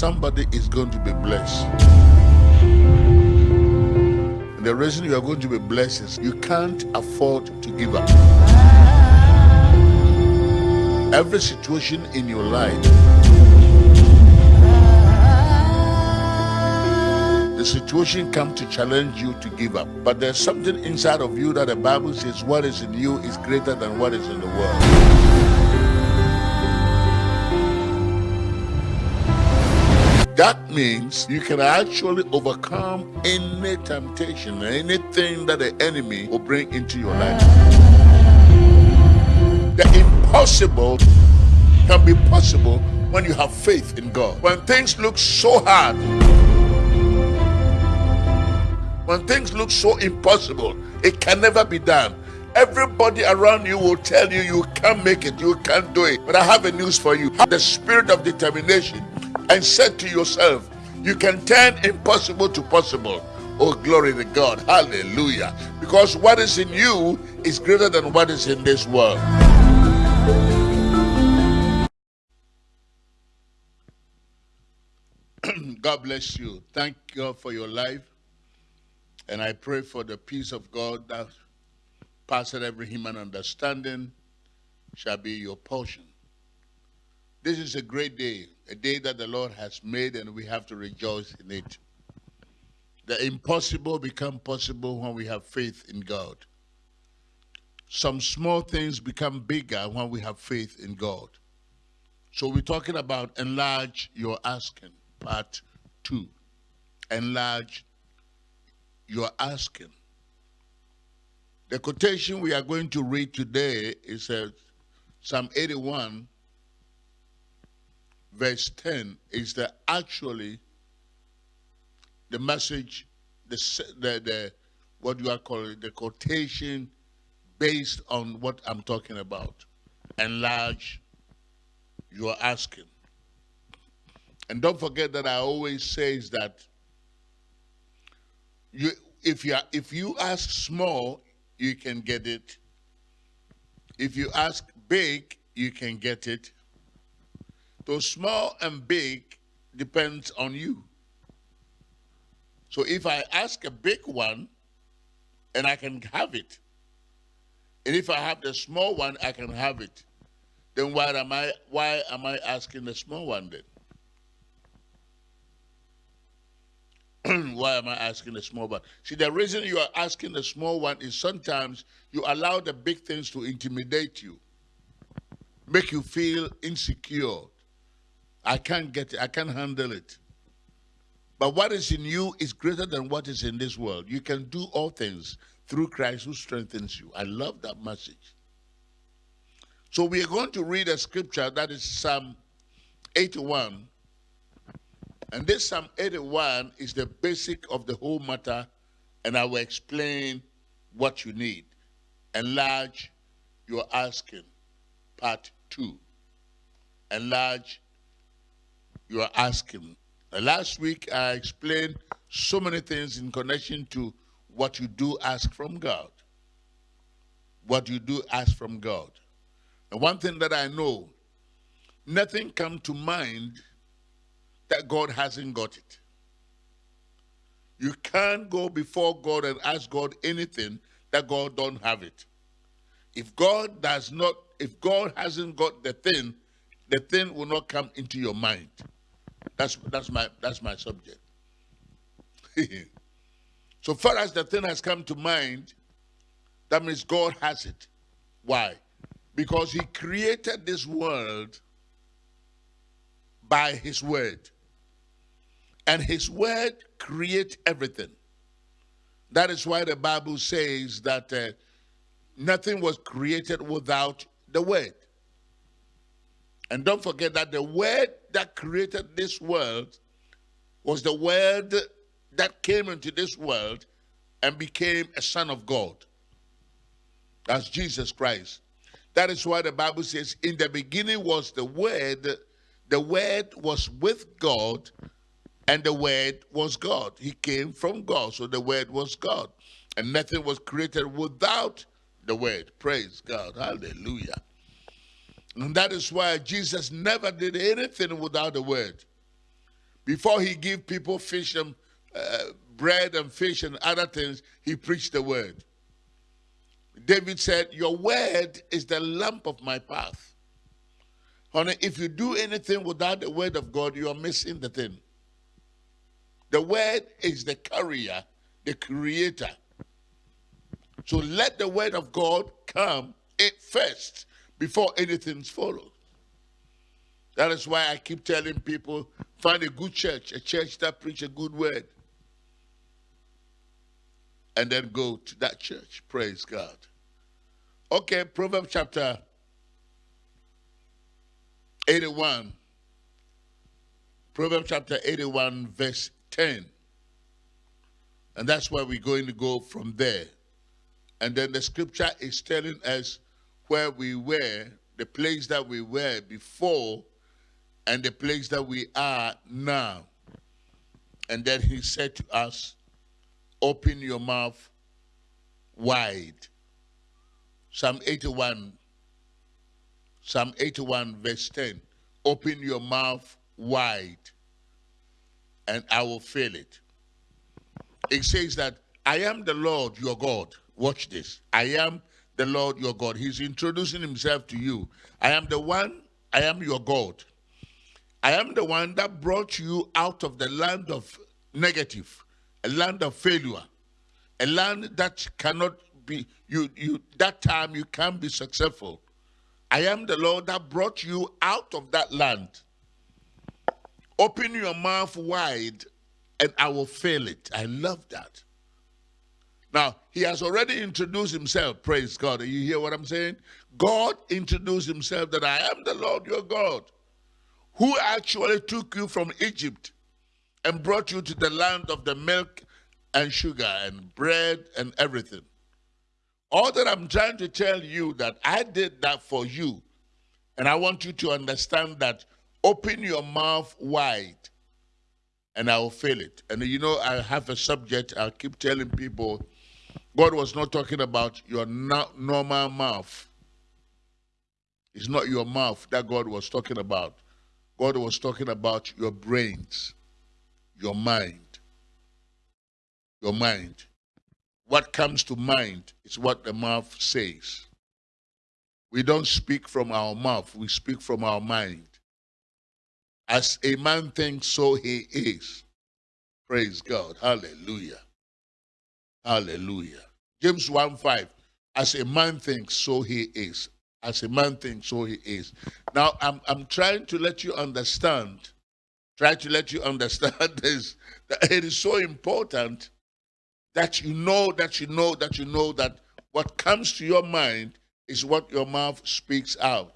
somebody is going to be blessed. And the reason you are going to be blessed is you can't afford to give up. Every situation in your life, the situation comes to challenge you to give up. But there's something inside of you that the Bible says what is in you is greater than what is in the world. That means you can actually overcome any temptation, anything that the enemy will bring into your life. The impossible can be possible when you have faith in God. When things look so hard, when things look so impossible, it can never be done. Everybody around you will tell you you can't make it, you can't do it. But I have a news for you. Have the spirit of determination and said to yourself, You can turn impossible to possible. Oh, glory to God. Hallelujah. Because what is in you is greater than what is in this world. God bless you. Thank God for your life. And I pray for the peace of God that passes every human understanding shall be your portion. This is a great day, a day that the Lord has made, and we have to rejoice in it. The impossible become possible when we have faith in God. Some small things become bigger when we have faith in God. So we're talking about enlarge your asking, part two. Enlarge your asking. The quotation we are going to read today is uh, Psalm 81, verse 10 is the actually the message the, the the what you are calling the quotation based on what i'm talking about. Enlarge you are asking. And don't forget that i always says that you if you are, if you ask small you can get it. If you ask big you can get it so small and big depends on you. So if I ask a big one, and I can have it, and if I have the small one, I can have it, then why am I why am I asking the small one then? why am I asking the small one? See, the reason you are asking the small one is sometimes you allow the big things to intimidate you, make you feel insecure, I can't get it. I can't handle it. But what is in you is greater than what is in this world. You can do all things through Christ who strengthens you. I love that message. So we are going to read a scripture that is Psalm 81. And this Psalm 81 is the basic of the whole matter, and I will explain what you need. Enlarge your asking, part 2. Enlarge you are asking. Uh, last week, I explained so many things in connection to what you do ask from God. What you do ask from God. And one thing that I know, nothing come to mind that God hasn't got it. You can't go before God and ask God anything that God don't have it. If God does not, if God hasn't got the thing, the thing will not come into your mind. That's that's my that's my subject. so far as the thing has come to mind, that means God has it. Why? Because he created this world by his word. And his word create everything. That is why the Bible says that uh, nothing was created without the word. And don't forget that the word that created this world was the word that came into this world and became a son of God. That's Jesus Christ. That is why the Bible says, in the beginning was the word, the word was with God, and the word was God. He came from God, so the word was God. And nothing was created without the word. Praise God. Hallelujah. And that is why Jesus never did anything without the word. Before he give people fish and uh, bread and fish and other things, he preached the word. David said, Your word is the lamp of my path. Honey, if you do anything without the word of God, you are missing the thing. The word is the carrier, the creator. So let the word of God come it first before anything's followed. That is why I keep telling people find a good church, a church that preach a good word. And then go to that church. Praise God. Okay, Proverbs chapter 81. Proverbs chapter 81, verse 10. And that's where we're going to go from there. And then the scripture is telling us where we were, the place that we were before, and the place that we are now. And then he said to us, Open your mouth wide. Psalm 81, Psalm 81, verse 10. Open your mouth wide, and I will fill it. It says that I am the Lord your God. Watch this. I am the Lord your God. He's introducing himself to you. I am the one, I am your God. I am the one that brought you out of the land of negative, a land of failure, a land that cannot be, you, you, that time you can't be successful. I am the Lord that brought you out of that land. Open your mouth wide and I will fill it. I love that. Now, he has already introduced himself. Praise God. You hear what I'm saying? God introduced himself that I am the Lord your God who actually took you from Egypt and brought you to the land of the milk and sugar and bread and everything. All that I'm trying to tell you that I did that for you. And I want you to understand that open your mouth wide and I will fill it. And you know, I have a subject, I'll keep telling people God was not talking about your normal mouth. It's not your mouth that God was talking about. God was talking about your brains, your mind. Your mind. What comes to mind is what the mouth says. We don't speak from our mouth, we speak from our mind. As a man thinks, so he is. Praise God. Hallelujah. Hallelujah. James 1 5. As a man thinks, so he is. As a man thinks, so he is. Now, I'm, I'm trying to let you understand, try to let you understand this, that it is so important that you know, that you know, that you know that what comes to your mind is what your mouth speaks out.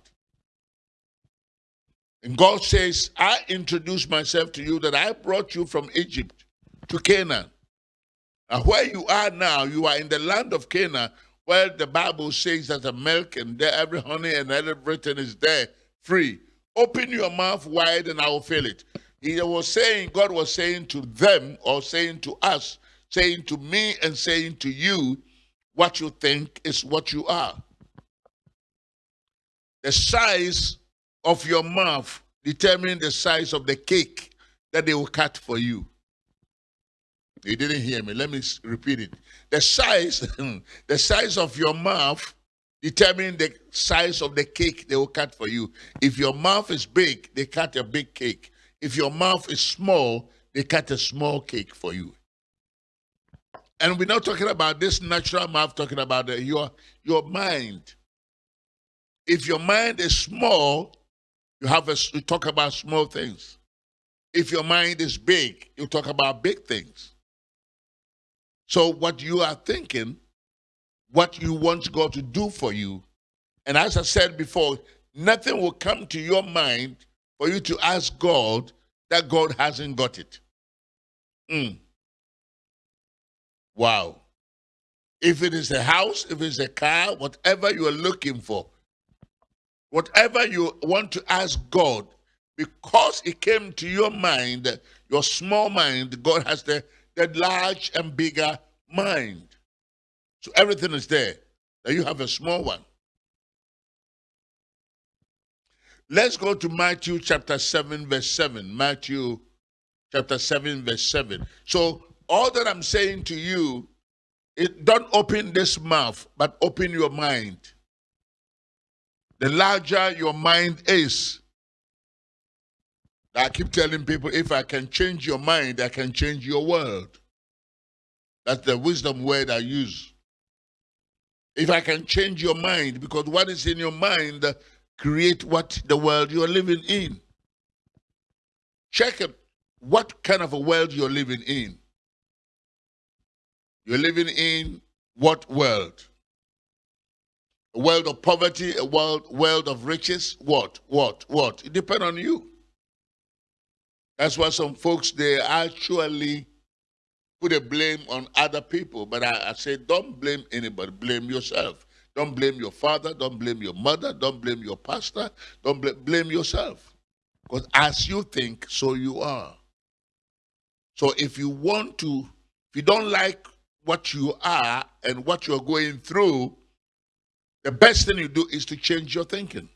And God says, I introduced myself to you that I brought you from Egypt to Canaan. And where you are now, you are in the land of Canaan, where the Bible says that the milk and every honey and everything is there free. Open your mouth wide and I will fill it. He was saying, God was saying to them or saying to us, saying to me and saying to you, what you think is what you are. The size of your mouth determines the size of the cake that they will cut for you. You didn't hear me. Let me repeat it. The size, the size of your mouth determines the size of the cake they will cut for you. If your mouth is big, they cut a big cake. If your mouth is small, they cut a small cake for you. And we're not talking about this natural mouth, talking about the, your, your mind. If your mind is small, you have a, you talk about small things. If your mind is big, you talk about big things. So what you are thinking, what you want God to do for you, and as I said before, nothing will come to your mind for you to ask God that God hasn't got it. Mm. Wow. If it is a house, if it's a car, whatever you are looking for, whatever you want to ask God, because it came to your mind, your small mind, God has the, the large and bigger mind. So everything is there. Now you have a small one. Let's go to Matthew chapter 7, verse 7. Matthew chapter 7, verse 7. So all that I'm saying to you, it, don't open this mouth, but open your mind. The larger your mind is, I keep telling people, if I can change your mind, I can change your world. That's the wisdom word I use. If I can change your mind, because what is in your mind create what the world you're living in. Check it, what kind of a world you're living in. You're living in what world? A world of poverty, a world, world of riches? What? What? What? It depends on you. That's why some folks, they actually put a blame on other people. But I, I say, don't blame anybody, blame yourself. Don't blame your father, don't blame your mother, don't blame your pastor, don't bl blame yourself. Because as you think, so you are. So if you want to, if you don't like what you are and what you're going through, the best thing you do is to change your thinking.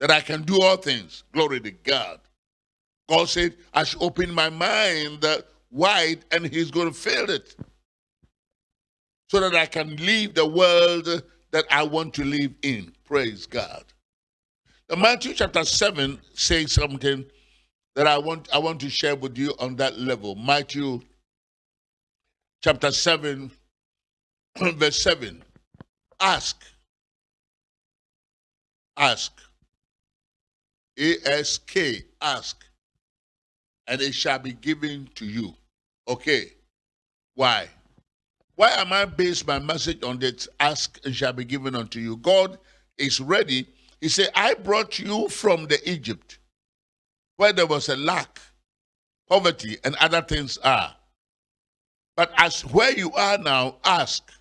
That I can do all things. Glory to God. God said, I should open my mind wide and he's going to fill it. So that I can leave the world that I want to live in. Praise God. Now, Matthew chapter 7 says something that I want, I want to share with you on that level. Matthew chapter 7, verse 7. Ask. Ask. ASK. Ask. And it shall be given to you. Okay. Why? Why am I based my message on this? Ask and shall be given unto you. God is ready. He said, I brought you from the Egypt where there was a lack, poverty, and other things are. But as where you are now, ask,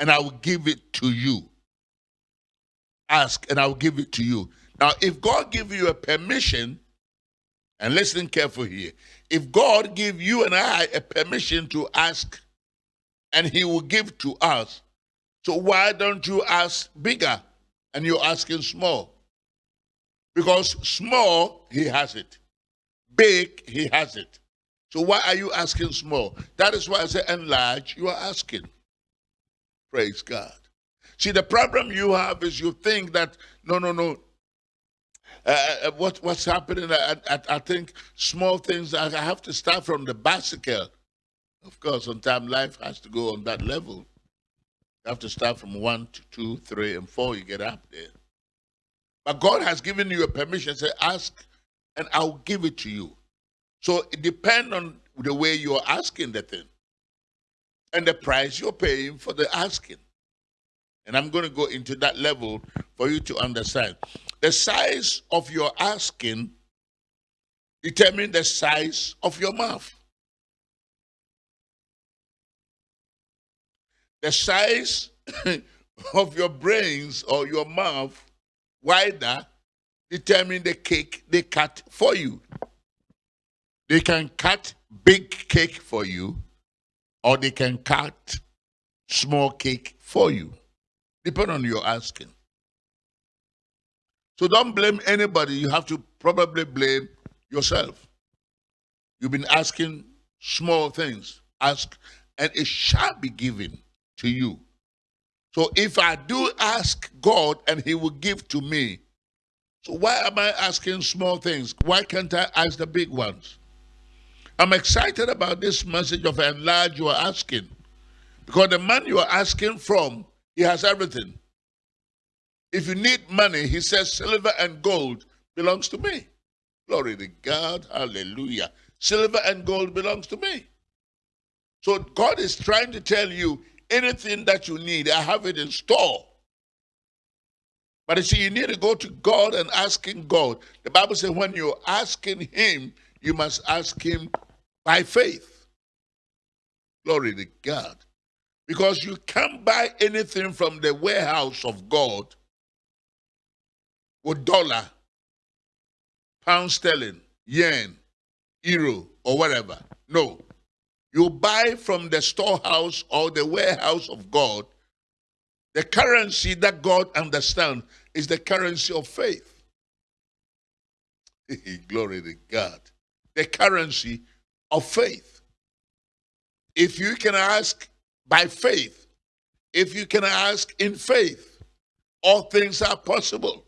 and I will give it to you. Ask, and I will give it to you. Now, if God give you a permission, and listen carefully here, if God give you and I a permission to ask, and He will give to us, so why don't you ask bigger, and you're asking small? Because small, He has it. Big, He has it. So why are you asking small? That is why I say enlarge, you are asking. Praise God. See, the problem you have is you think that, no, no, no, uh, uh what, what's happening, I, I, I, think small things, I have to start from the bicycle. Of course, sometimes life has to go on that level. You have to start from one to two, three, and four, you get up there. But God has given you a permission, say, ask, and I'll give it to you. So it depends on the way you're asking the thing and the price you're paying for the asking. And I'm going to go into that level for you to understand. The size of your asking determine the size of your mouth. The size of your brains or your mouth wider determine the cake they cut for you. They can cut big cake for you, or they can cut small cake for you, depending on your asking. So don't blame anybody. You have to probably blame yourself. You've been asking small things. Ask, and it shall be given to you. So if I do ask God and He will give to me, so why am I asking small things? Why can't I ask the big ones? I'm excited about this message of enlarge you are asking. Because the man you are asking from, he has everything. If you need money, he says, silver and gold belongs to me. Glory to God. Hallelujah. Silver and gold belongs to me. So God is trying to tell you anything that you need, I have it in store. But you see, you need to go to God and asking God. The Bible says when you're asking Him, you must ask Him by faith. Glory to God. Because you can't buy anything from the warehouse of God with dollar, pound sterling, yen, euro, or whatever. No. You buy from the storehouse or the warehouse of God. The currency that God understands is the currency of faith. Glory to God. the currency of faith. If you can ask by faith, if you can ask in faith, all things are possible.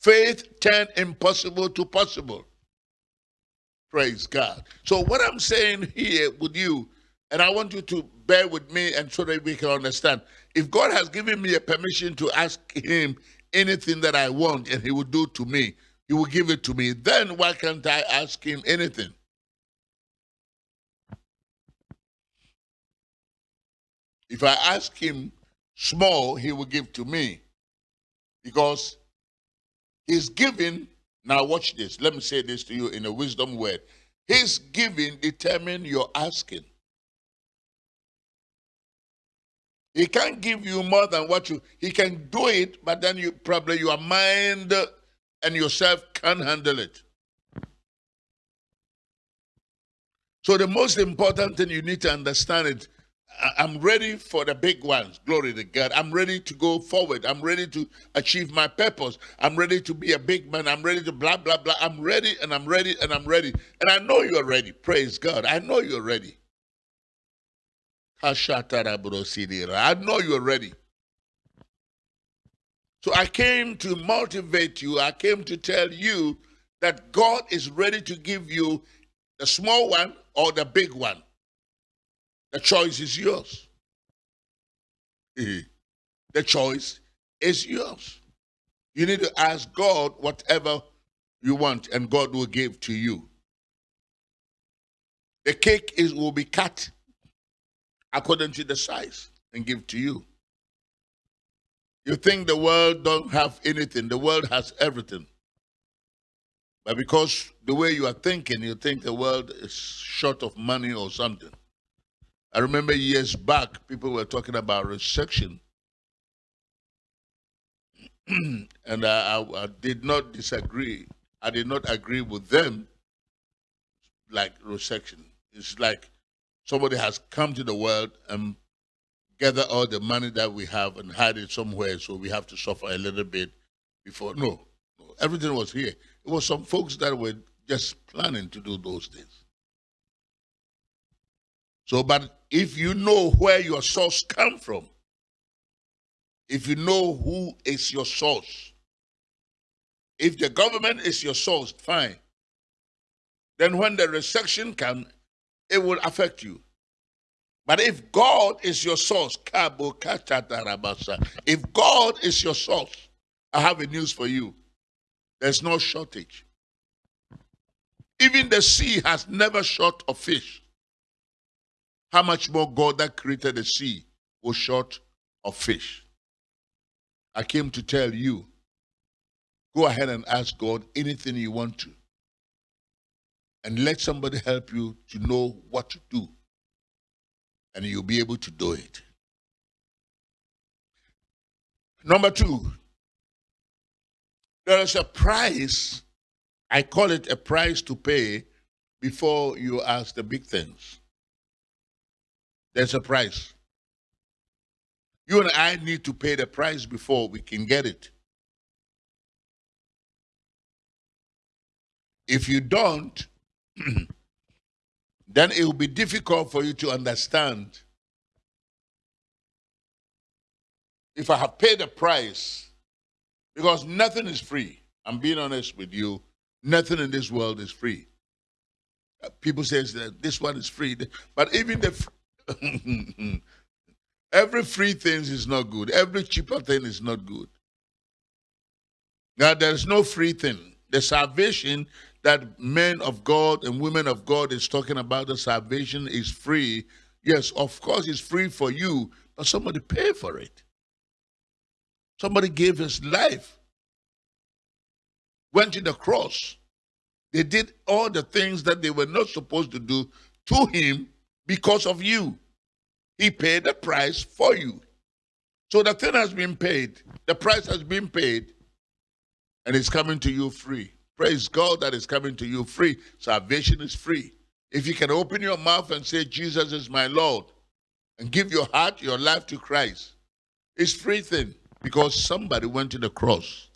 Faith turn impossible to possible. Praise God. So what I'm saying here with you, and I want you to bear with me and so that we can understand. If God has given me a permission to ask him anything that I want and he will do to me, he will give it to me, then why can't I ask him anything? If I ask him small, he will give to me. Because his giving, now watch this. Let me say this to you in a wisdom word. His giving determine your asking. He can't give you more than what you he can do it, but then you probably your mind and yourself can't handle it. So the most important thing you need to understand is I'm ready for the big ones. Glory to God. I'm ready to go forward. I'm ready to achieve my purpose. I'm ready to be a big man. I'm ready to blah, blah, blah. I'm ready and I'm ready and I'm ready. And I know you're ready. Praise God. I know you're ready. I know you're ready. So I came to motivate you. I came to tell you that God is ready to give you the small one or the big one. The choice is yours. Eh. The choice is yours. You need to ask God whatever you want, and God will give to you. The cake is will be cut according to the size and give to you. You think the world don't have anything. The world has everything. But because the way you are thinking, you think the world is short of money or something. I remember years back, people were talking about recession. and I, I, I, did not disagree. I did not agree with them like recession. It's like somebody has come to the world and gather all the money that we have and hide it somewhere so we have to suffer a little bit before. No, no everything was here. It was some folks that were just planning to do those things. So, but if you know where your source come from, if you know who is your source, if the government is your source, fine. Then when the recession comes, it will affect you. But if God is your source, if God is your source, I have a news for you. There's no shortage. Even the sea has never short of fish. How much more God that created the sea was short of fish? I came to tell you, go ahead and ask God anything you want to. And let somebody help you to know what to do. And you'll be able to do it. Number two, there is a price, I call it a price to pay before you ask the big things. There's a price. You and I need to pay the price before we can get it. If you don't, then it will be difficult for you to understand. If I have paid the price, because nothing is free. I'm being honest with you. Nothing in this world is free. Uh, people say that this one is free, but even the Every free thing is not good. Every cheaper thing is not good. Now, there's no free thing. The salvation that men of God and women of God is talking about, the salvation is free. Yes, of course, it's free for you, but somebody paid for it. Somebody gave his life, went to the cross. They did all the things that they were not supposed to do to him because of you. He paid the price for you. So the thing has been paid. The price has been paid. And it's coming to you free. Praise God that is coming to you free. Salvation is free. If you can open your mouth and say, Jesus is my Lord, and give your heart, your life to Christ, it's free thing because somebody went to the cross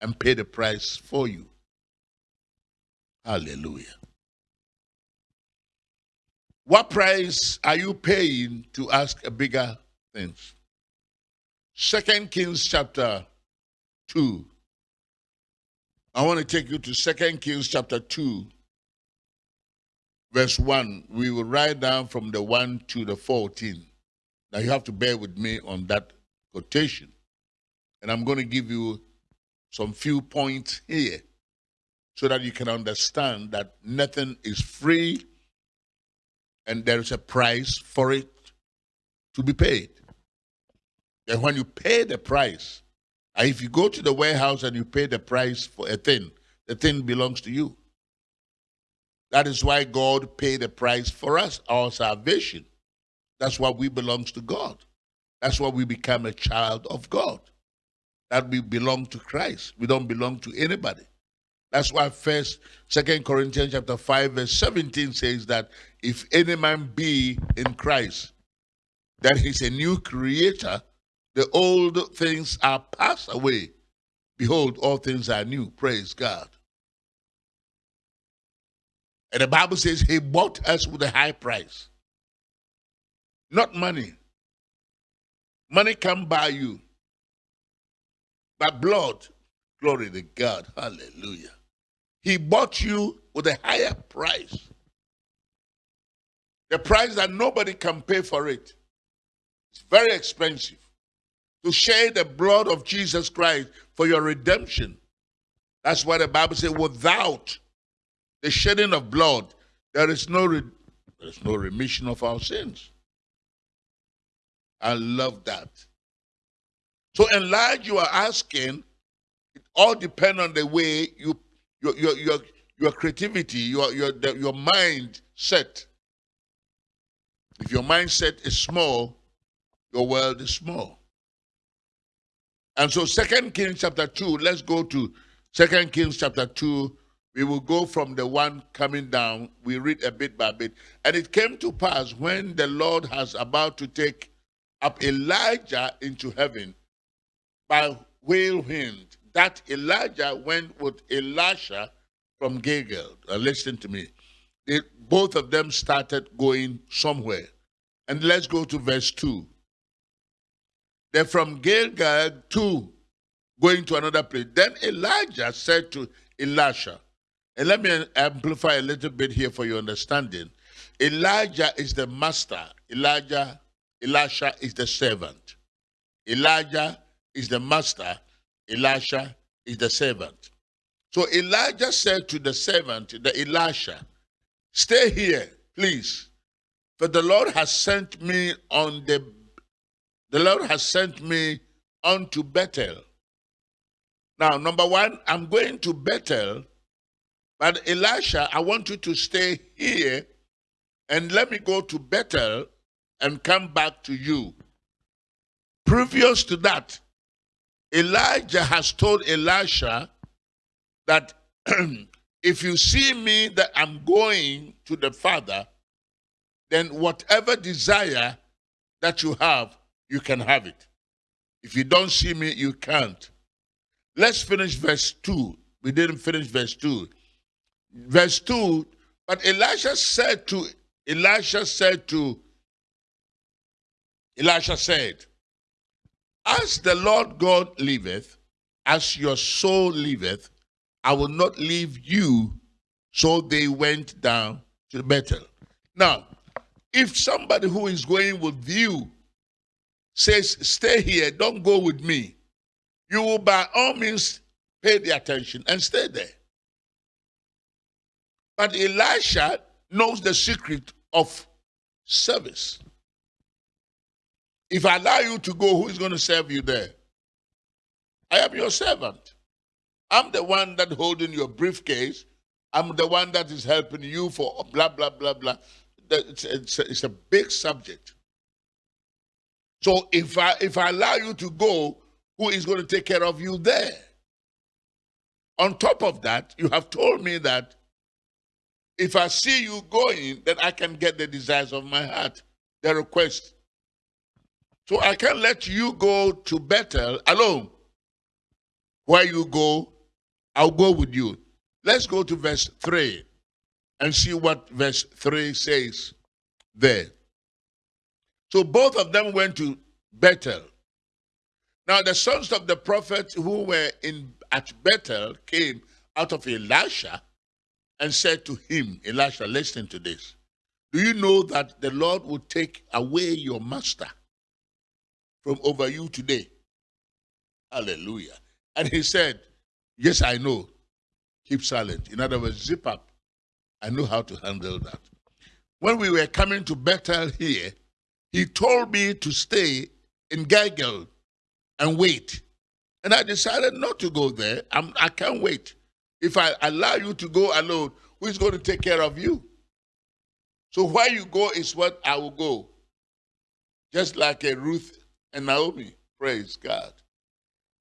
and paid the price for you. Hallelujah. What price are you paying to ask a bigger things? Second Kings chapter 2. I want to take you to Second Kings chapter 2, verse 1. We will write down from the 1 to the 14. Now you have to bear with me on that quotation. And I'm going to give you some few points here so that you can understand that nothing is free and there is a price for it to be paid. And when you pay the price, uh, if you go to the warehouse and you pay the price for a thing, the thing belongs to you. That is why God paid the price for us, our salvation. That's why we belongs to God. That's why we become a child of God. That we belong to Christ. We don't belong to anybody. That's why first, Second Corinthians chapter 5, verse 17 says that if any man be in Christ, that he's a new creator, the old things are passed away. Behold, all things are new. Praise God. And the Bible says he bought us with a high price. Not money. Money can buy you. But blood, glory to God. Hallelujah. He bought you with a higher price. The price that nobody can pay for it. It's very expensive. To share the blood of Jesus Christ for your redemption. That's why the Bible says, without the shedding of blood, there is no there is no remission of our sins. I love that. So enlarge you are asking, it all depends on the way you your your your, your creativity, your your the, your mind set. If your mindset is small, your world is small. And so Second Kings chapter 2, let's go to Second Kings chapter 2. We will go from the one coming down. We read a bit by bit. And it came to pass when the Lord has about to take up Elijah into heaven by whirlwind that Elijah went with Elisha from Gilgal. Uh, listen to me. Both of them started going somewhere. And let's go to verse 2. They're from Gilgal to going to another place. Then Elijah said to Elisha, and let me amplify a little bit here for your understanding. Elijah is the master. Elijah, Elisha is the servant. Elijah is the master. Elisha is the servant. So Elijah said to the servant, the Elisha, stay here, please. For the Lord has sent me on the the Lord has sent me unto Bethel. Now, number one, I'm going to Bethel, but Elisha, I want you to stay here and let me go to Bethel and come back to you. Previous to that, Elijah has told Elisha that if you see me that I'm going to the Father, then whatever desire that you have, you can have it. If you don't see me, you can't. Let's finish verse 2. We didn't finish verse 2. Verse 2, but Elisha said to Elisha said to Elisha said, as the Lord God liveth, as your soul liveth, I will not leave you. So they went down to Bethel. Now, if somebody who is going with you says, Stay here, don't go with me, you will by all means pay the attention and stay there. But Elisha knows the secret of service. If I allow you to go, who is going to serve you there? I am your servant. I'm the one that holding your briefcase. I'm the one that is helping you for blah, blah, blah, blah. It's, it's, a, it's a big subject. So if I if I allow you to go, who is going to take care of you there? On top of that, you have told me that if I see you going, then I can get the desires of my heart, the request. So I can't let you go to Bethel alone. Where you go, I'll go with you. Let's go to verse 3 and see what verse 3 says. there. So both of them went to Bethel. Now the sons of the prophet who were in at Bethel came out of Elisha and said to him, Elisha, listen to this. Do you know that the Lord will take away your master from over you today? Hallelujah. And he said, Yes, I know. Keep silent. In other words, zip up. I know how to handle that. When we were coming to Bethel here, he told me to stay in Gilgal and wait. And I decided not to go there. I'm, I can't wait. If I allow you to go alone, who is going to take care of you? So where you go is what I will go. Just like a Ruth and Naomi. Praise God.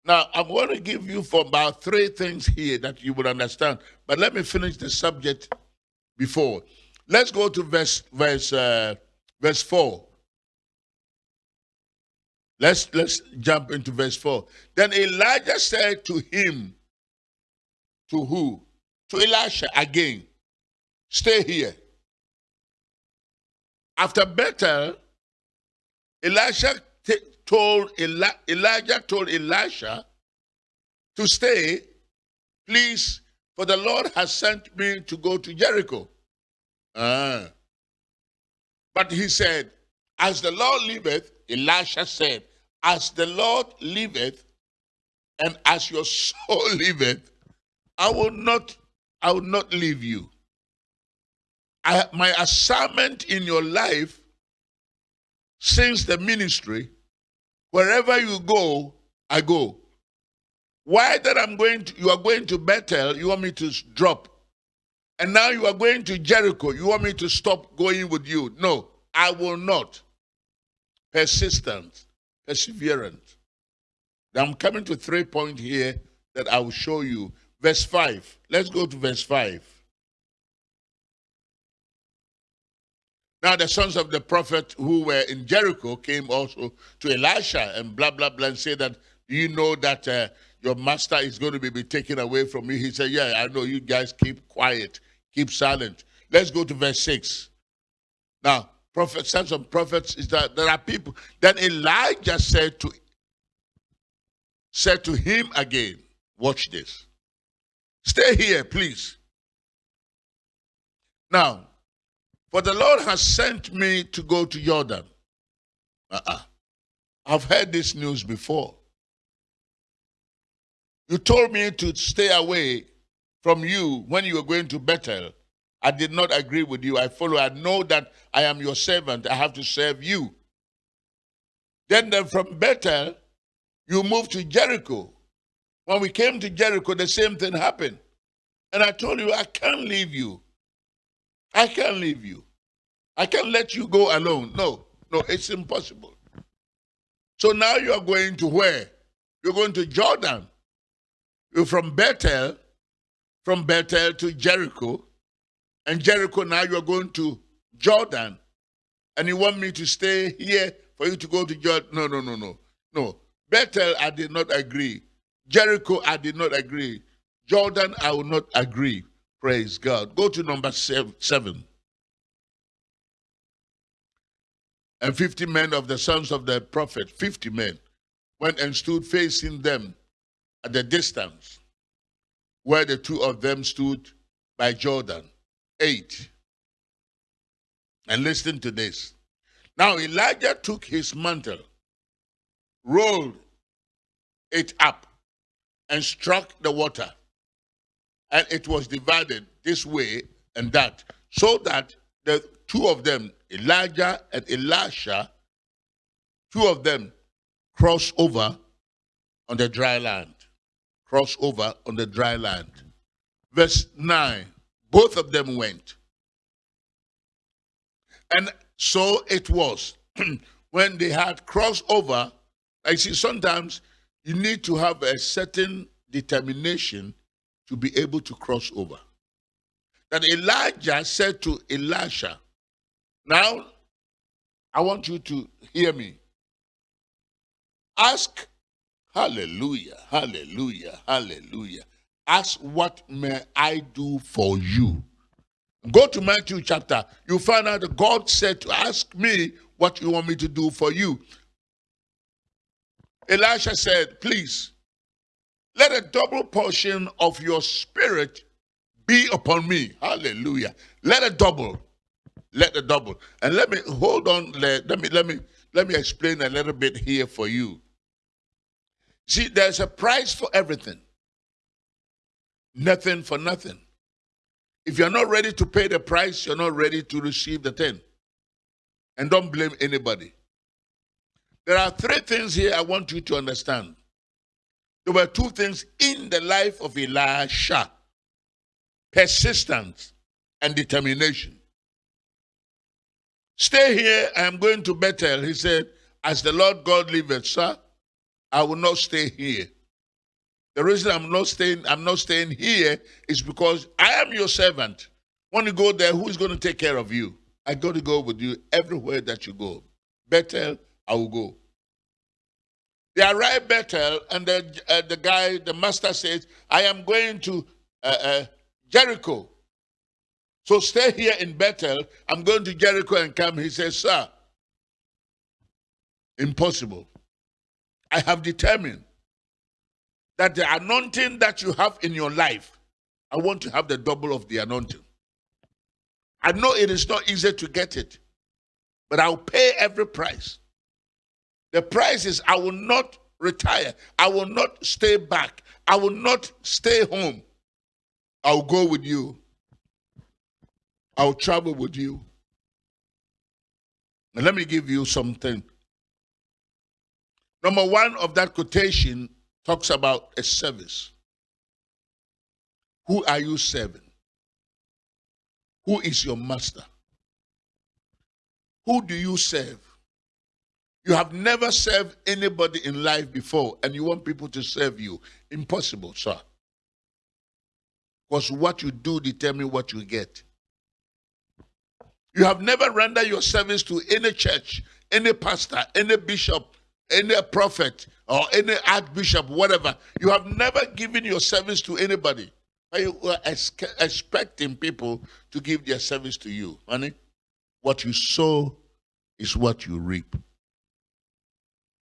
Now, I'm going to give you for about three things here that you will understand. But let me finish the subject before. Let's go to verse verse uh, verse four. Let's let's jump into verse four. Then Elijah said to him, to who? To Elisha again. Stay here. After Bethel, Elisha told Eli Elijah told Elisha to stay, please, for the Lord has sent me to go to Jericho. Ah. But he said, As the Lord liveth, Elisha said, As the Lord liveth, and as your soul liveth, I will not, I will not leave you. I, my assignment in your life since the ministry, wherever you go, I go. Why that I'm going to, you are going to Bethel, you want me to drop. And now you are going to Jericho, you want me to stop going with you. No, I will not. Persistent, perseverant. I'm coming to three points here that I will show you verse 5. Let's go to verse 5. Now the sons of the prophet who were in Jericho came also to Elisha and blah, blah, blah, and said that, you know that uh, your master is going to be, be taken away from you? He said, yeah, I know. You guys keep quiet. Keep silent. Let's go to verse 6. Now, prophet, sons of prophets is that there are people. Then Elijah said to said to him again, watch this. Stay here, please. Now, for the Lord has sent me to go to Jordan. Uh-uh. I've heard this news before. You told me to stay away from you when you were going to Bethel. I did not agree with you. I follow. I know that I am your servant. I have to serve you. Then, then from Bethel, you moved to Jericho. When we came to Jericho, the same thing happened. And I told you, I can't leave you. I can't leave you. I can't let you go alone. No, no, it's impossible. So now you are going to where? You're going to Jordan. You're from Bethel, from Bethel to Jericho. And Jericho, now you are going to Jordan. And you want me to stay here for you to go to Jordan? No, no, no, no. No. Bethel, I did not agree. Jericho, I did not agree. Jordan, I will not agree. Praise God. Go to number seven. And 50 men of the sons of the prophet, 50 men, went and stood facing them at the distance where the two of them stood by Jordan. Eight. And listen to this. Now Elijah took his mantle, rolled it up, and struck the water. And it was divided this way and that, so that the two of them, Elijah and Elisha, two of them crossed over on the dry land. Cross over on the dry land. Verse 9, both of them went. And so it was when they had crossed over. I see sometimes you need to have a certain determination to be able to cross over. That Elijah said to Elisha, Now, I want you to hear me. Ask, hallelujah, hallelujah, hallelujah. Ask, what may I do for you? Go to Matthew chapter. You find out that God said to ask me what you want me to do for you. Elisha said, Please, let a double portion of your spirit be upon me. Hallelujah. Let a double. Let a double. And let me hold on. Let, let me let me let me explain a little bit here for you. See, there's a price for everything. Nothing for nothing. If you're not ready to pay the price, you're not ready to receive the thing. And don't blame anybody. There are three things here I want you to understand. There were two things in the life of Elisha persistence and determination. Stay here, I am going to Bethel. He said, As the Lord God liveth, sir, I will not stay here. The reason I'm not staying, I'm not staying here is because I am your servant. When you go there, who is going to take care of you? I got to go with you everywhere that you go. Bethel, I will go. They arrive Bethel, and the, uh, the guy, the master says, I am going to uh, uh, Jericho. So stay here in Bethel. I'm going to Jericho and come. He says, Sir, impossible. I have determined that the anointing that you have in your life, I want to have the double of the anointing. I know it is not easy to get it, but I'll pay every price. The price is I will not retire. I will not stay back. I will not stay home. I'll go with you. I'll travel with you. And let me give you something. Number one of that quotation talks about a service. Who are you serving? Who is your master? Who do you serve? You have never served anybody in life before and you want people to serve you. Impossible, sir. Because what you do determine what you get. You have never rendered your service to any church, any pastor, any bishop, any prophet, or any archbishop, whatever. You have never given your service to anybody. But you are expecting people to give their service to you. Honey, what you sow is what you reap.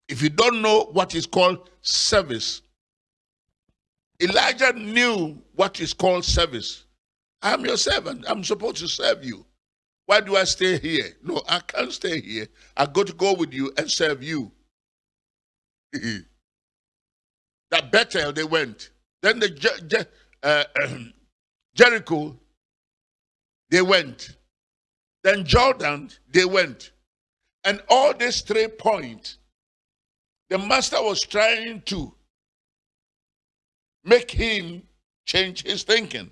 If you don't know what is called service, Elijah knew what is called service. I'm your servant. I'm supposed to serve you. Why do I stay here? No, I can't stay here. I got to go with you and serve you. that Bethel they went. Then the uh, Jericho they went. Then Jordan they went. And all these three points, the master was trying to make him change his thinking.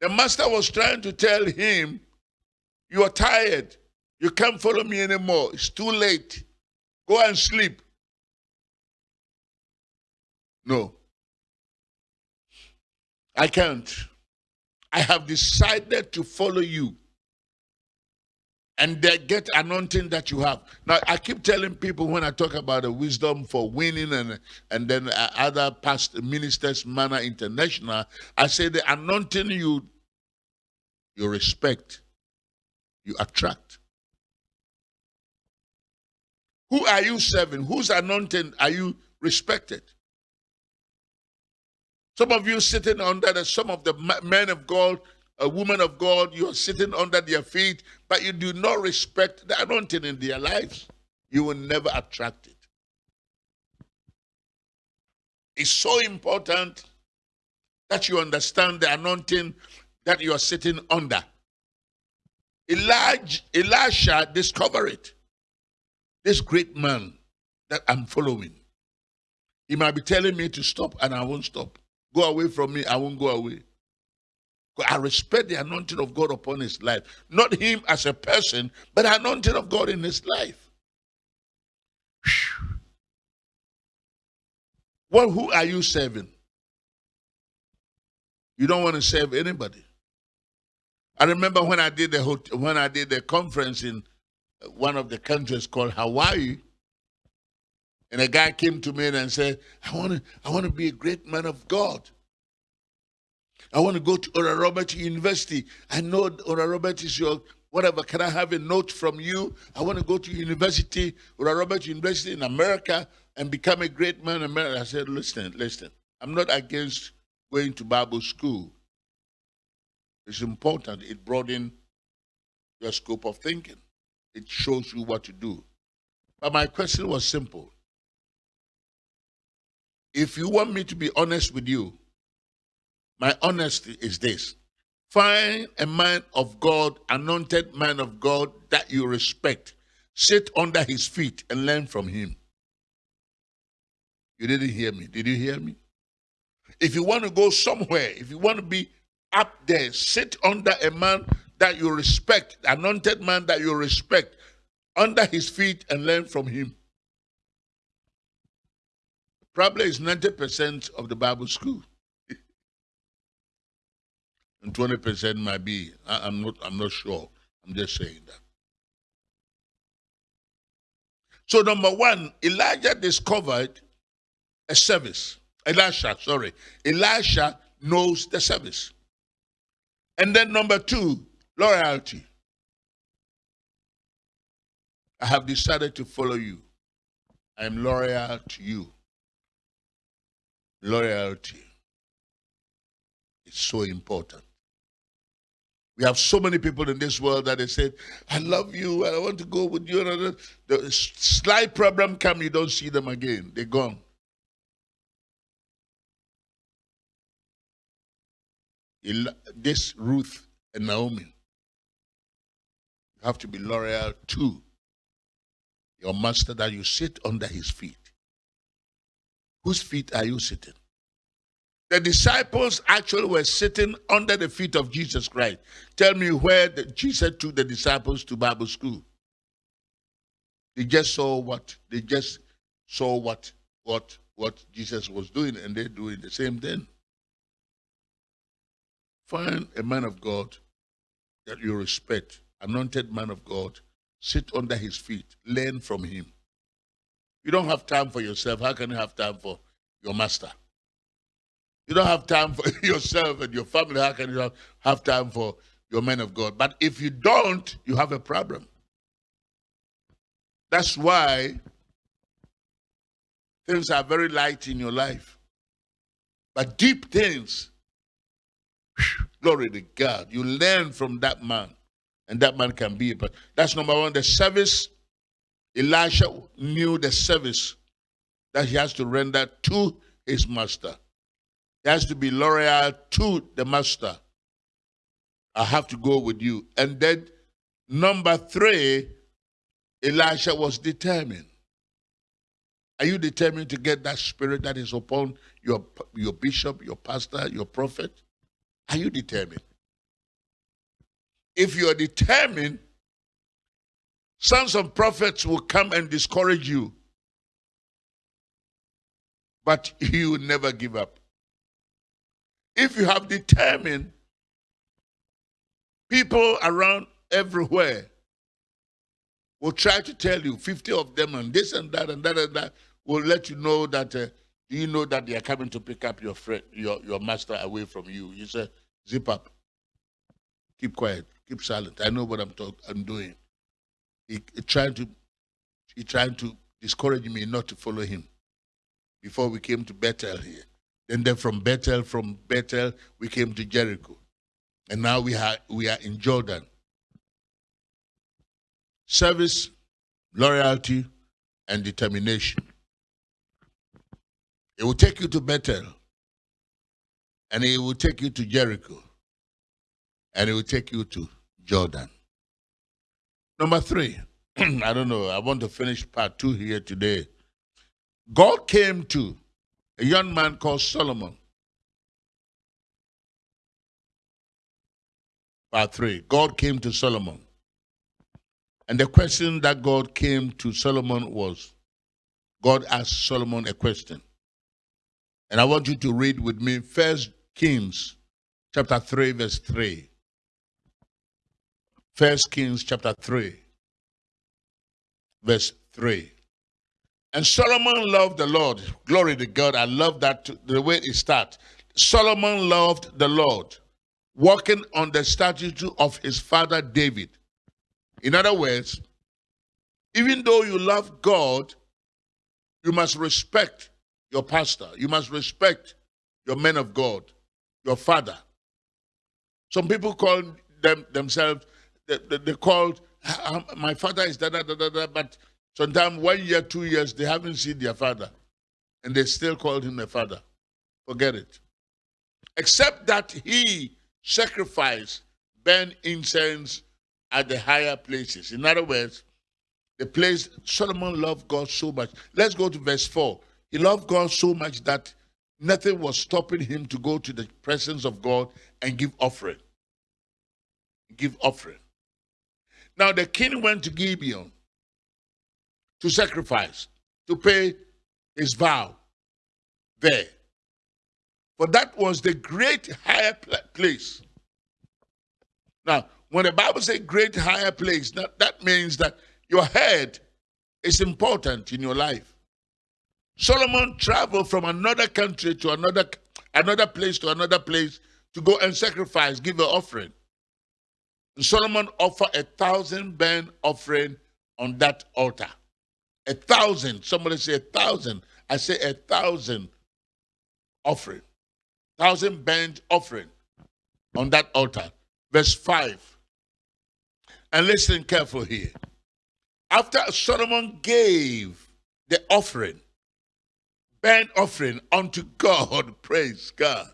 The master was trying to tell him, You are tired. You can't follow me anymore. It's too late. Go and sleep. No. I can't. I have decided to follow you and they get anointing that you have. Now, I keep telling people when I talk about the wisdom for winning and and then uh, other past ministers, Manna International, I say the anointing you you respect, you attract. Who are you serving? Whose anointing are you respected? Some of you sitting under the, some of the men of God a woman of God, you are sitting under their feet, but you do not respect the anointing in their lives, you will never attract it. It's so important that you understand the anointing that you are sitting under. Elijah, Elisha discovered it. This great man that I'm following. He might be telling me to stop and I won't stop. Go away from me, I won't go away. I respect the anointing of God upon his life. Not him as a person, but anointing of God in his life. Well, who are you serving? You don't want to serve anybody. I remember when I did the when I did the conference in one of the countries called Hawaii, and a guy came to me and said, "I want to I want to be a great man of God." I want to go to Oral Robert University. I know Oral Robert is your whatever. Can I have a note from you? I want to go to university, Oral Robert University in America, and become a great man in America. I said, listen, listen. I'm not against going to Bible school. It's important. It broadens your scope of thinking. It shows you what to do. But my question was simple. If you want me to be honest with you, my honesty is this. Find a man of God, anointed man of God that you respect. Sit under his feet and learn from him. You didn't hear me. Did you hear me? If you want to go somewhere, if you want to be up there, sit under a man that you respect, anointed man that you respect, under his feet and learn from him. Probably is 90% of the Bible school. And 20% might be. I, am not I'm not sure. I'm just saying that. So number one, Elijah discovered a service. Elisha, sorry. Elisha knows the service. And then number two, loyalty. I have decided to follow you. I am loyal to you. Loyalty is so important. We have so many people in this world that they said, I love you, and I want to go with you. And The slight problem come, you don't see them again. They're gone. This Ruth and Naomi, you have to be loyal to your master that you sit under his feet. Whose feet are you sitting? The disciples actually were sitting under the feet of Jesus Christ. Tell me where the, Jesus took the disciples to Bible school. They just saw what they just saw what what what Jesus was doing, and they're doing the same thing. Find a man of God that you respect, anointed man of God, sit under his feet, learn from him. You don't have time for yourself. How can you have time for your master? You don't have time for yourself and your family. How can you have time for your men of God? But if you don't, you have a problem. That's why things are very light in your life. But deep things, glory to God, you learn from that man and that man can be. But that's number one. The service, Elisha knew the service that he has to render to his master. Has to be loyal to the master. I have to go with you. And then number three, Elisha was determined. Are you determined to get that spirit that is upon your, your bishop, your pastor, your prophet? Are you determined? if you're determined, sons of prophets will come and discourage you. But you will never give up. If you have determined, people around everywhere will try to tell you, 50 of them, and this and that and that and that, will let you know that, uh, do you know that they are coming to pick up your friend, your, your master away from you? You say, zip up. Keep quiet keep silent. I know what I'm talking. I'm doing. He, he trying to he trying to discourage me not to follow him. Before we came to Bethel here, then then from Bethel, from Bethel we came to Jericho, and now we are we are in Jordan. Service, loyalty, and determination. It will take you to Bethel, and it will take you to Jericho, and it will take you to Jordan. Number three, I don't know, I want to finish part two here today. God came to a young man called Solomon. Part three, God came to Solomon. And the question that God came to Solomon was God asked Solomon a question. And I want you to read with me First Kings chapter 3, verse 3. First Kings chapter 3, verse 3. And Solomon loved the Lord. Glory to God. I love that the way it starts. Solomon loved the Lord, walking on the statute of his father David. In other words, even though you love God, you must respect your pastor. You must respect your men of God, your father. Some people call them themselves, they, they, they called, my father is da da da da da, but sometimes one year, two years, they haven't seen their father. And they still called him a father. Forget it. Except that he sacrificed, burn incense at the higher places. In other words, the place Solomon loved God so much. Let's go to verse 4. He loved God so much that nothing was stopping him to go to the presence of God and give offering. Give offering. Now the king went to Gibeon to sacrifice, to pay his vow there. For that was the great higher place. Now, when the Bible says great higher place, that, that means that your head is important in your life. Solomon traveled from another country to another another place to another place to go and sacrifice, give an offering. And Solomon offered a thousand burnt offering on that altar. A thousand. Somebody say a thousand. I say a thousand offering. Thousand burnt offering on that altar. Verse 5. And listen careful here. After Solomon gave the offering, burnt offering unto God, praise God.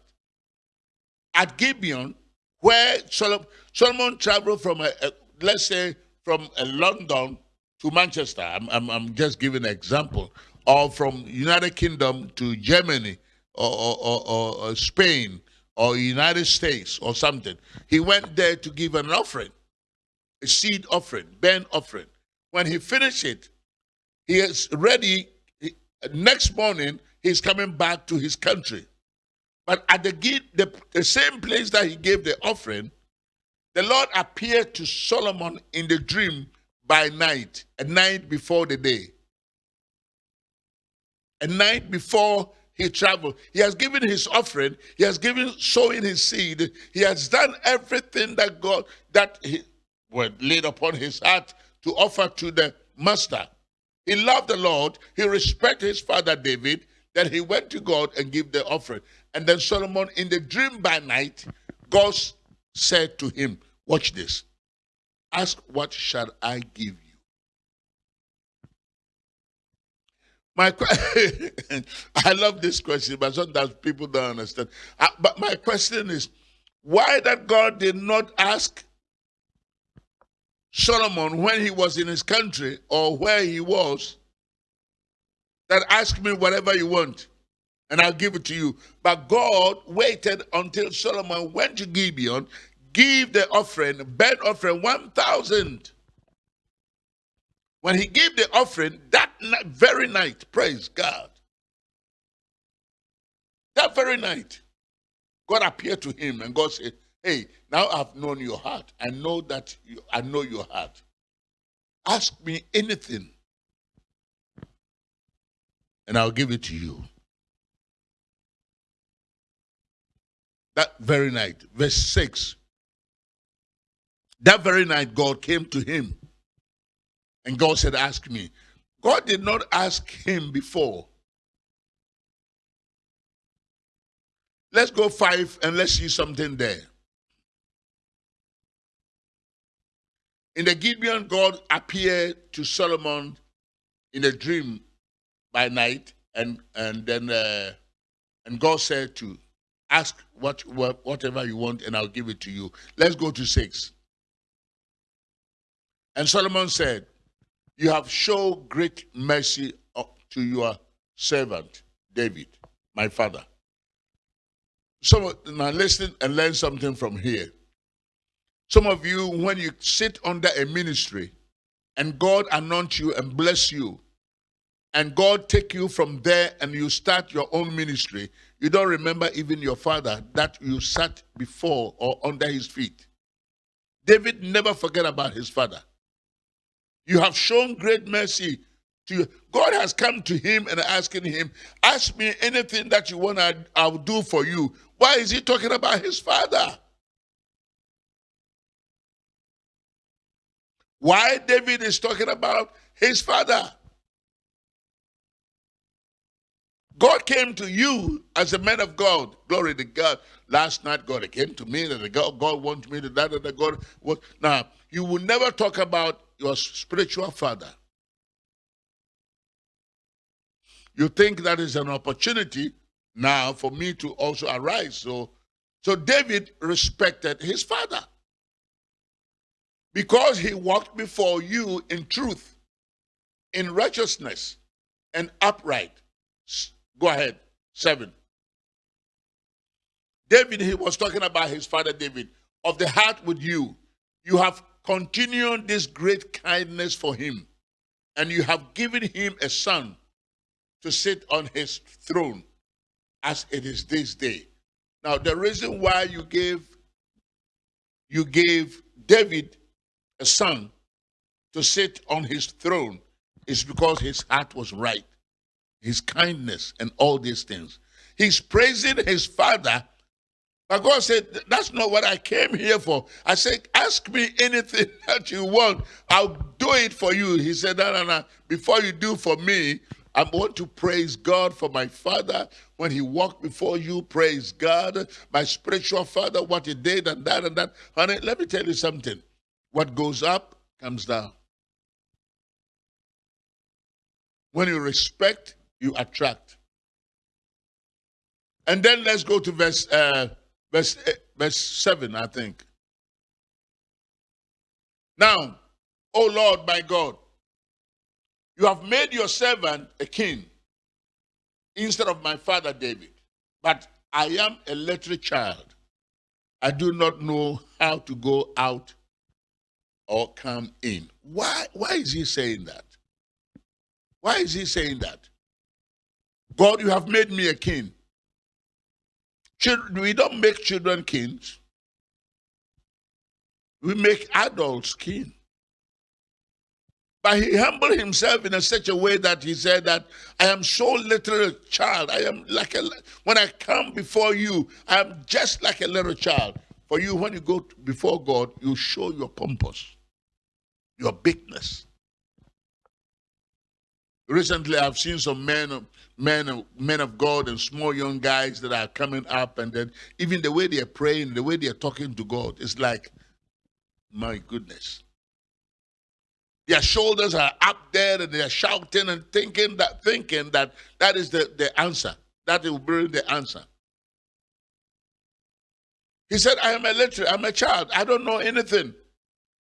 At Gibeon, where Solomon, Solomon traveled from, a, a, let's say, from London to Manchester. I'm, I'm, I'm, just giving an example. Or from United Kingdom to Germany or, or, or, or Spain or United States or something. He went there to give an offering, a seed offering, burnt offering. When he finished it, he is ready. next morning, he's coming back to his country. But at the, the, the same place that he gave the offering, the Lord appeared to Solomon in the dream by night, a night before the day. A night before he traveled. He has given his offering. He has given sowing his seed. He has done everything that God that he well, laid upon his heart to offer to the master. He loved the Lord. He respected his father David. Then he went to God and gave the offering. And then Solomon, in the dream by night, God said to him, Watch this. Ask, what shall I give you? My I love this question, but sometimes people don't understand. Uh, but my question is, why that God did not ask Solomon when he was in his country or where he was, that ask me whatever you want and I'll give it to you. But God waited until Solomon went to Gibeon give the offering, burnt offering, 1,000. When he gave the offering, that very night, praise God. That very night, God appeared to him and God said, Hey, now I've known your heart. I know that you, I know your heart. Ask me anything, and I'll give it to you. That very night, verse 6. That very night, God came to him. And God said, Ask me. God did not ask him before. Let's go five and let's see something there. In the Gibeon, God appeared to Solomon in a dream by night, and and then uh, and God said to ask what, what whatever you want, and I'll give it to you. Let's go to six. And Solomon said, You have shown great mercy uh, to your servant, David, my father. So now listen and learn something from here. Some of you, when you sit under a ministry and God anoints you and bless you, and God take you from there and you start your own ministry, you don't remember even your father that you sat before or under his feet. David never forget about his father. You have shown great mercy to. God has come to him and asking him, Ask me anything that you want, I'll do for you. Why is he talking about his father? Why David is talking about his father? God came to you as a man of God. Glory to God. Last night, God came to me that God, God wants me to that, that God was. Now, you will never talk about your spiritual father. You think that is an opportunity now for me to also arise. So, so David respected his father because he walked before you in truth, in righteousness, and upright. Go ahead. Seven. David, he was talking about his father David, of the heart with you. You have continued this great kindness for him, and you have given him a son to sit on his throne as it is this day. Now, the reason why you gave you gave David a son to sit on his throne is because his heart was right his kindness, and all these things. He's praising his father. But God said, That's not what I came here for. I said, Ask me anything that you want. I'll do it for you. He said, No, no, no. Before you do for me, I want to praise God for my father when he walked before you. Praise God. My spiritual father, what he did, and that and that. Honey, let me tell you something. What goes up comes down. When you respect you attract. And then let's go to verse uh, verse uh, verse seven, I think. Now, O Lord my God, you have made your servant a king instead of my father David. But I am a little child. I do not know how to go out or come in. Why, why is he saying that? Why is he saying that? God, you have made me a king. Children, we don't make children kings. We make adults king. But he humbled himself in a such a way that he said that I am so little a child. I am like a when I come before you, I am just like a little child. For you, when you go before God, you show your pompous, your bigness. Recently, I've seen some men, men, men of God, and small young guys that are coming up, and then even the way they are praying, the way they are talking to God, it's like, my goodness. Their shoulders are up there, and they are shouting and thinking that, thinking that that is the, the answer. That will bring the answer. He said, I am a little, I'm a child. I don't know anything.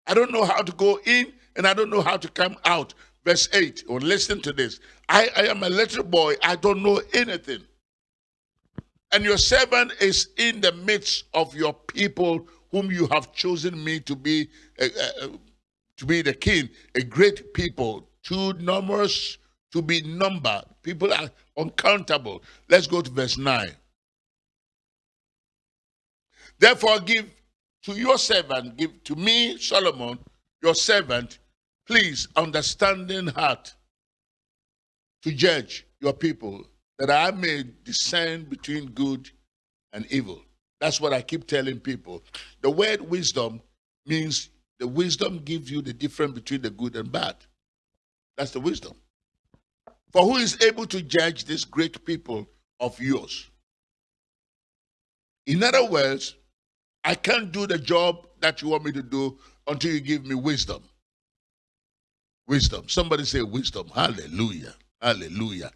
I don't know how to go in, and I don't know how to come out. Verse 8, or listen to this. I, I am a little boy, I don't know anything. And your servant is in the midst of your people whom you have chosen me to be uh, uh, to be the king, a great people, too numerous to be numbered. People are uncountable. Let's go to verse 9. Therefore, give to your servant, give to me, Solomon, your servant, Please, understanding heart to judge your people, that I may discern between good and evil. That's what I keep telling people. The word wisdom means the wisdom gives you the difference between the good and bad. That's the wisdom. For who is able to judge this great people of yours? In other words, I can't do the job that you want me to do until you give me wisdom. Wisdom. Somebody say wisdom. Hallelujah. Hallelujah.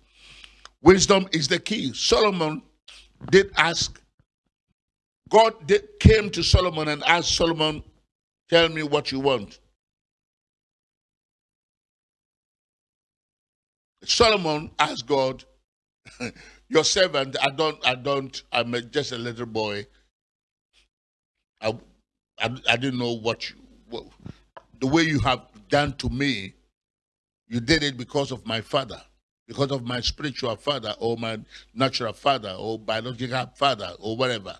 Wisdom is the key. Solomon did ask, God did, came to Solomon and asked Solomon, Tell me what you want. Solomon asked God, Your servant, I don't, I don't, I'm just a little boy. I, I, I didn't know what you, what, the way you have done to me you did it because of my father, because of my spiritual father, or my natural father, or biological father, or whatever.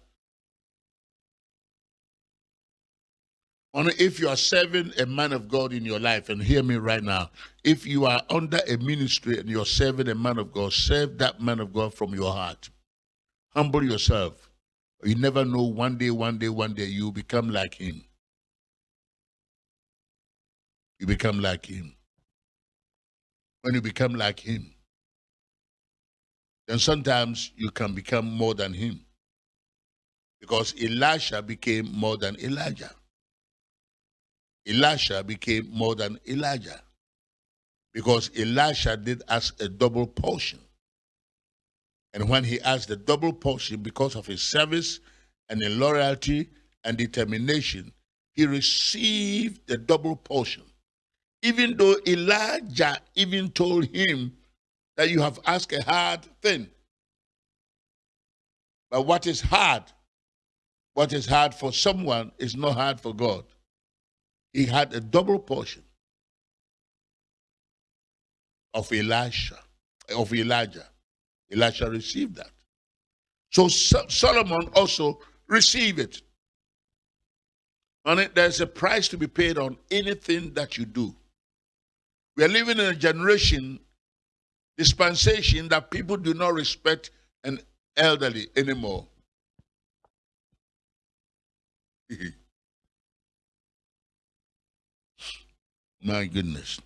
Only if you are serving a man of God in your life, and hear me right now, if you are under a ministry and you're serving a man of God, serve that man of God from your heart. Humble yourself. You never know one day, one day, one day you become like him. You become like him. When you become like him, then sometimes you can become more than him. Because Elisha became more than Elijah. Elisha became more than Elijah because Elisha did ask a double portion. And when he asked the double portion because of his service and in loyalty and determination, he received the double portion. Even though Elijah even told him that you have asked a hard thing. But what is hard, what is hard for someone is not hard for God he had a double portion of Elisha, of Elijah. Elisha received that. So Solomon also received it. And there's a price to be paid on anything that you do. We are living in a generation, dispensation, that people do not respect an elderly anymore. My goodness.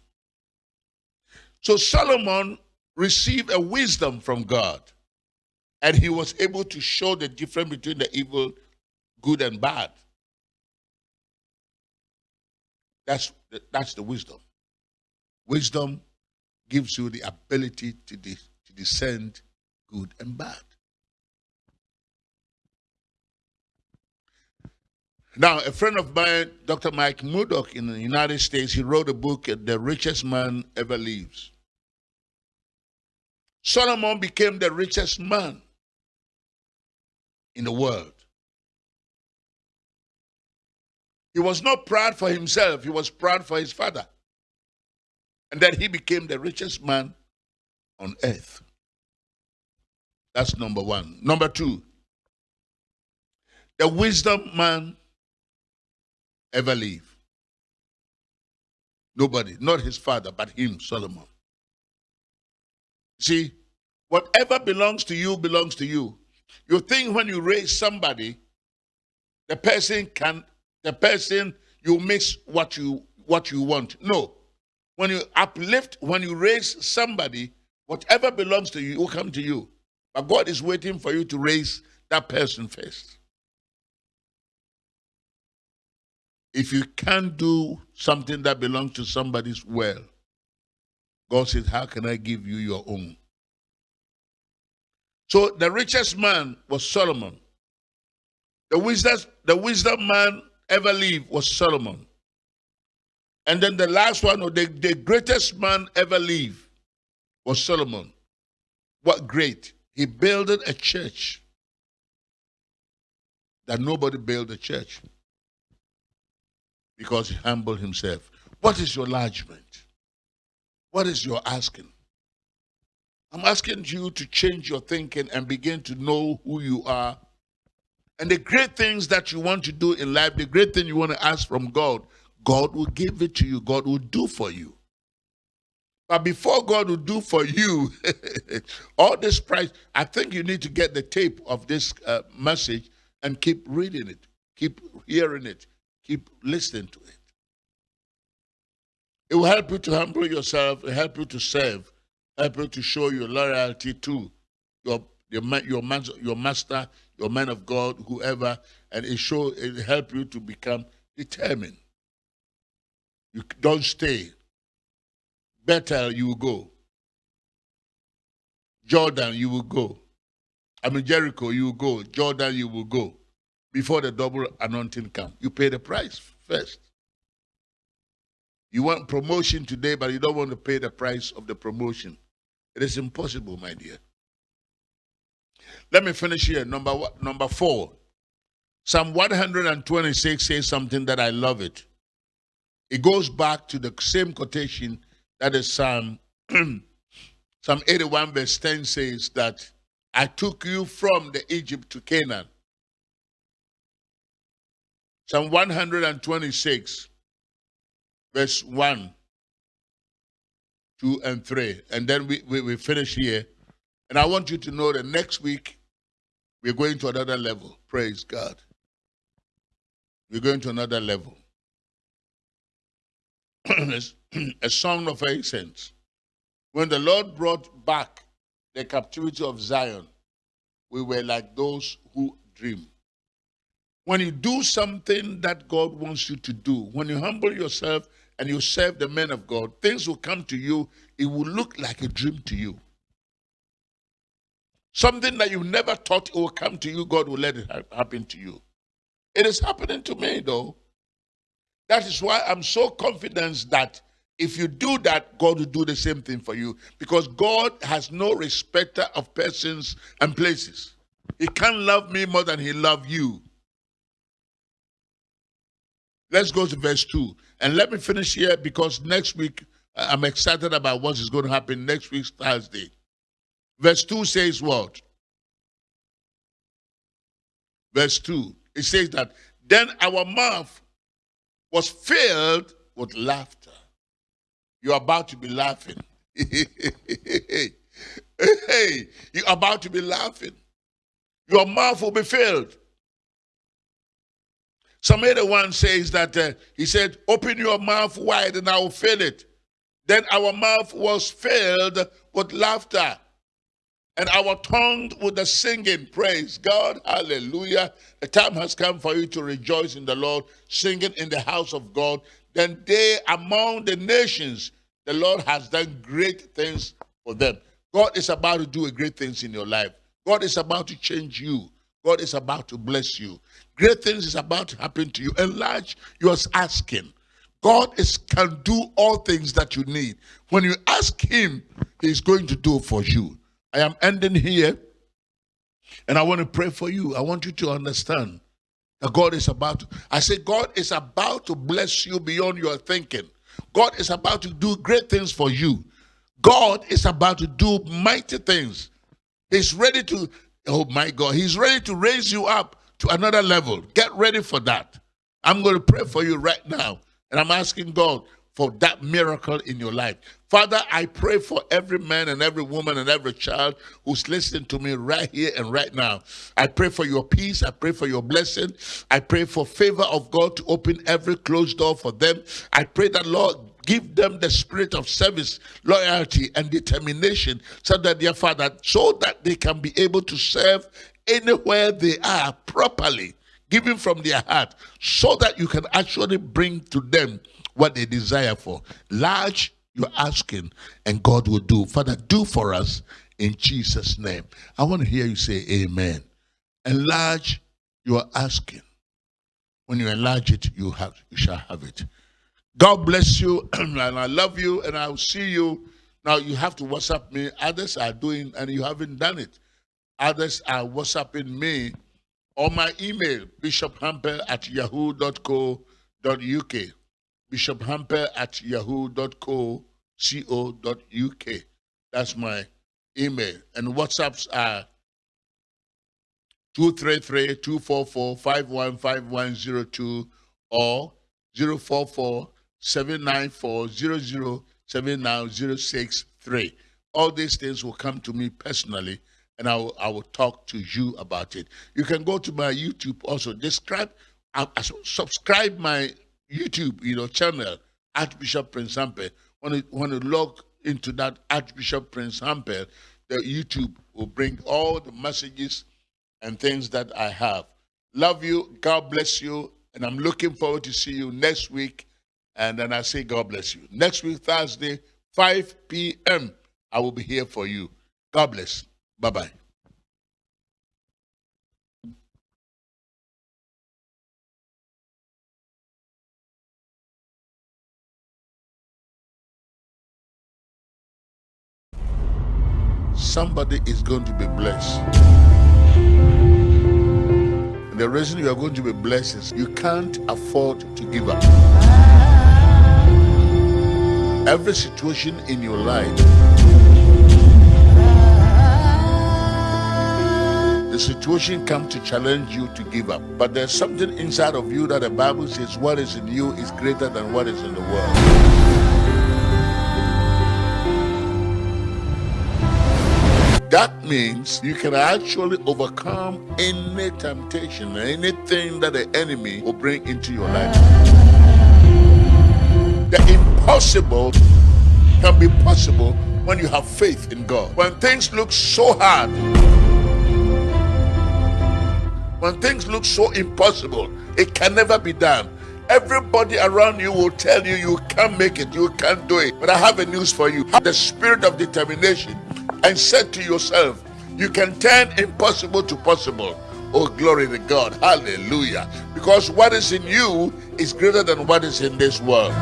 So Solomon received a wisdom from God, and he was able to show the difference between the evil, good, and bad. That's, that's the wisdom. Wisdom gives you the ability to, to discern good and bad. Now, a friend of mine, Dr. Mike Murdock in the United States, he wrote a book, uh, The Richest Man Ever Lives. Solomon became the richest man in the world. He was not proud for himself, he was proud for his father. And then he became the richest man on earth. That's number one. Number two, the wisdom man ever live. Nobody, not his father, but him, Solomon. See, whatever belongs to you belongs to you. You think when you raise somebody, the person can, the person you miss what you what you want. No. When you uplift, when you raise somebody, whatever belongs to you will come to you. But God is waiting for you to raise that person first. If you can't do something that belongs to somebody's well, God says, How can I give you your own? So the richest man was Solomon. The wisdom, the wisdom man ever lived was Solomon. And then the last one, or the, the greatest man ever lived, was Solomon. What great. He built a church that nobody built a church because he humbled himself. What is your enlargement? What is your asking? I'm asking you to change your thinking and begin to know who you are. And the great things that you want to do in life, the great thing you want to ask from God, God will give it to you. God will do for you. But before God will do for you all this price, I think you need to get the tape of this uh, message and keep reading it, keep hearing it, Keep listening to it. It will help you to humble yourself, help you to serve, help you to show your loyalty to your your your, man, your master, your man of God, whoever, and it show it help you to become determined. You don't stay. Bethel, you will go. Jordan, you will go. I mean Jericho, you will go. Jordan, you will go before the double anointing come. You pay the price first. You want promotion today, but you don't want to pay the price of the promotion. It is impossible, my dear. Let me finish here. Number one, number four. Psalm 126 says something that I love it. It goes back to the same quotation that is Psalm Psalm 81 verse 10 says that I took you from the Egypt to Canaan. Psalm 126, verse 1, 2, and 3. And then we, we, we finish here. And I want you to know that next week we're going to another level. Praise God. We're going to another level. A song of ascent. When the Lord brought back the captivity of Zion, we were like those who dream. When you do something that God wants you to do, when you humble yourself and you serve the men of God, things will come to you. It will look like a dream to you. Something that you never thought it will come to you, God will let it happen to you. It is happening to me, though. That is why I'm so confident that if you do that, God will do the same thing for you. Because God has no respecter of persons and places. He can't love me more than he loves you. Let's go to verse 2. And let me finish here because next week I'm excited about what is going to happen next week, Thursday. Verse 2 says what? Verse 2. It says that then our mouth was filled with laughter. You're about to be laughing. hey, you're about to be laughing. Your mouth will be filled. Some other one says that uh, he said, Open your mouth wide and I will fill it. Then our mouth was filled with laughter and our tongue with the singing. Praise God. Hallelujah. The time has come for you to rejoice in the Lord, singing in the house of God. Then they among the nations, the Lord has done great things for them. God is about to do great things in your life. God is about to change you. God is about to bless you. Great things is about to happen to you. Enlarge your asking. God is can do all things that you need. When you ask Him, He's going to do for you. I am ending here, and I want to pray for you. I want you to understand that God is about to. I say God is about to bless you beyond your thinking. God is about to do great things for you. God is about to do mighty things. He's ready to, oh my God, He's ready to raise you up to another level. Get ready for that. I'm going to pray for you right now. And I'm asking God for that miracle in your life. Father, I pray for every man and every woman and every child who's listening to me right here and right now. I pray for your peace. I pray for your blessing. I pray for favor of God to open every closed door for them. I pray that, Lord, give them the spirit of service, loyalty, and determination so that, their Father, so that they can be able to serve anywhere they are properly, giving from their heart, so that you can actually bring to them what they desire for. Large, you're asking, and God will do. Father, do for us in Jesus' name. I want to hear you say amen. Enlarge, you are asking. When you enlarge it, you have you shall have it. God bless you, and I love you, and I'll see you. Now you have to WhatsApp me. Others are doing, and you haven't done it. Others are WhatsApping me on my email, bishophamper at yahoo.co.uk. Bishophamper at yahoo.co.uk. That's my email. And WhatsApps are 233-244-515102 or 044-794-007963. All these things will come to me personally and I will, I will talk to you about it. You can go to my YouTube also. Describe, uh, subscribe my YouTube, you know, channel, Archbishop Prince Hamper. When you, when you log into that Archbishop Prince Hamper, the YouTube will bring all the messages and things that I have. Love you. God bless you. And I'm looking forward to see you next week. And then I say, God bless you. Next week, Thursday, 5 p.m., I will be here for you. God bless. Bye bye Somebody is going to be blessed. And the reason you are going to be blessed is you can't afford to give up. Every situation in your life the situation comes to challenge you to give up. But there's something inside of you that the Bible says what is in you is greater than what is in the world. That means you can actually overcome any temptation, anything that the enemy will bring into your life. The impossible can be possible when you have faith in God. When things look so hard, when things look so impossible, it can never be done. Everybody around you will tell you you can't make it, you can't do it. But I have a news for you. Have the spirit of determination and said to yourself, you can turn impossible to possible. Oh, glory to God. Hallelujah. Because what is in you is greater than what is in this world.